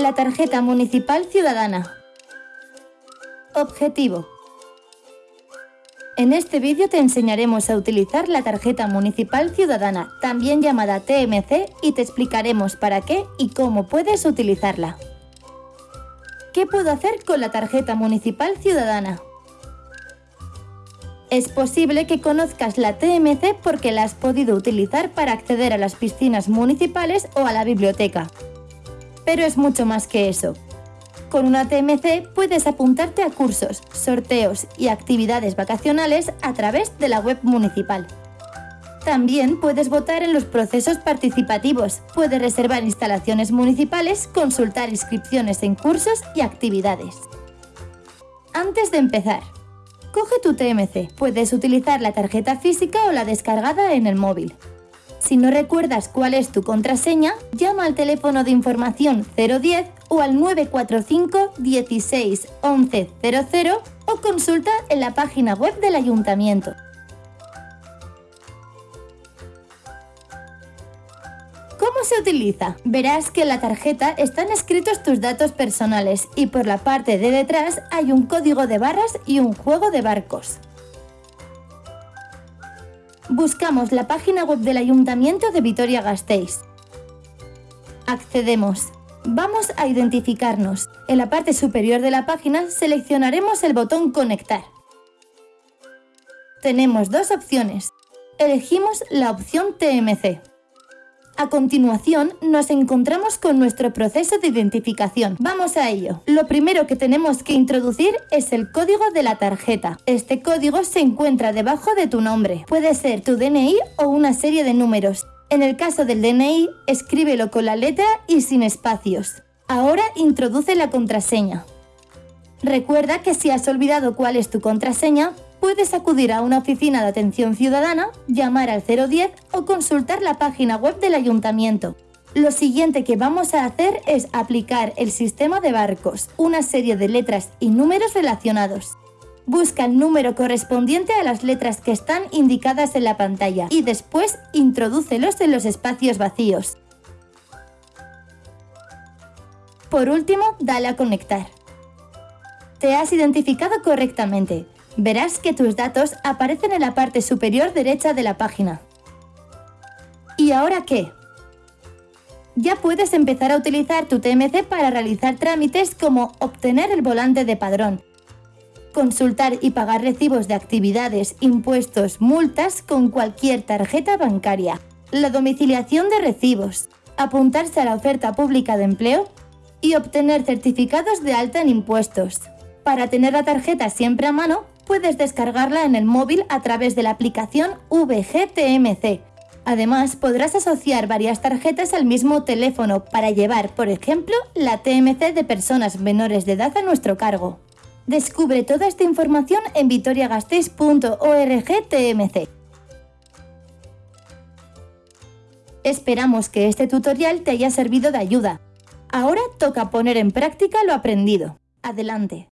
La tarjeta municipal ciudadana. Objetivo. En este vídeo te enseñaremos a utilizar la tarjeta municipal ciudadana, también llamada TMC, y te explicaremos para qué y cómo puedes utilizarla. ¿Qué puedo hacer con la tarjeta municipal ciudadana? Es posible que conozcas la TMC porque la has podido utilizar para acceder a las piscinas municipales o a la biblioteca. Pero es mucho más que eso. Con una TMC puedes apuntarte a cursos, sorteos y actividades vacacionales a través de la web municipal. También puedes votar en los procesos participativos, puedes reservar instalaciones municipales, consultar inscripciones en cursos y actividades. Antes de empezar, coge tu TMC. Puedes utilizar la tarjeta física o la descargada en el móvil. Si no recuerdas cuál es tu contraseña, llama al teléfono de información 010 o al 945 16 11 00 o consulta en la página web del ayuntamiento. ¿Cómo se utiliza? Verás que en la tarjeta están escritos tus datos personales y por la parte de detrás hay un código de barras y un juego de barcos. Buscamos la página web del Ayuntamiento de Vitoria-Gasteiz. Accedemos. Vamos a identificarnos. En la parte superior de la página seleccionaremos el botón Conectar. Tenemos dos opciones. Elegimos la opción TMC. A continuación, nos encontramos con nuestro proceso de identificación. Vamos a ello. Lo primero que tenemos que introducir es el código de la tarjeta. Este código se encuentra debajo de tu nombre. Puede ser tu DNI o una serie de números. En el caso del DNI, escríbelo con la letra y sin espacios. Ahora introduce la contraseña. Recuerda que si has olvidado cuál es tu contraseña, puedes acudir a una oficina de atención ciudadana, llamar al 010 o consultar la página web del ayuntamiento. Lo siguiente que vamos a hacer es aplicar el sistema de barcos, una serie de letras y números relacionados. Busca el número correspondiente a las letras que están indicadas en la pantalla y después introdúcelos en los espacios vacíos. Por último, dale a conectar. Te has identificado correctamente verás que tus datos aparecen en la parte superior derecha de la página. ¿Y ahora qué? Ya puedes empezar a utilizar tu TMC para realizar trámites como obtener el volante de padrón, consultar y pagar recibos de actividades, impuestos, multas con cualquier tarjeta bancaria, la domiciliación de recibos, apuntarse a la oferta pública de empleo y obtener certificados de alta en impuestos. Para tener la tarjeta siempre a mano, puedes descargarla en el móvil a través de la aplicación VGTMC. Además, podrás asociar varias tarjetas al mismo teléfono para llevar, por ejemplo, la TMC de personas menores de edad a nuestro cargo. Descubre toda esta información en vitoriagasteiz.org TMC. Esperamos que este tutorial te haya servido de ayuda. Ahora toca poner en práctica lo aprendido. Adelante.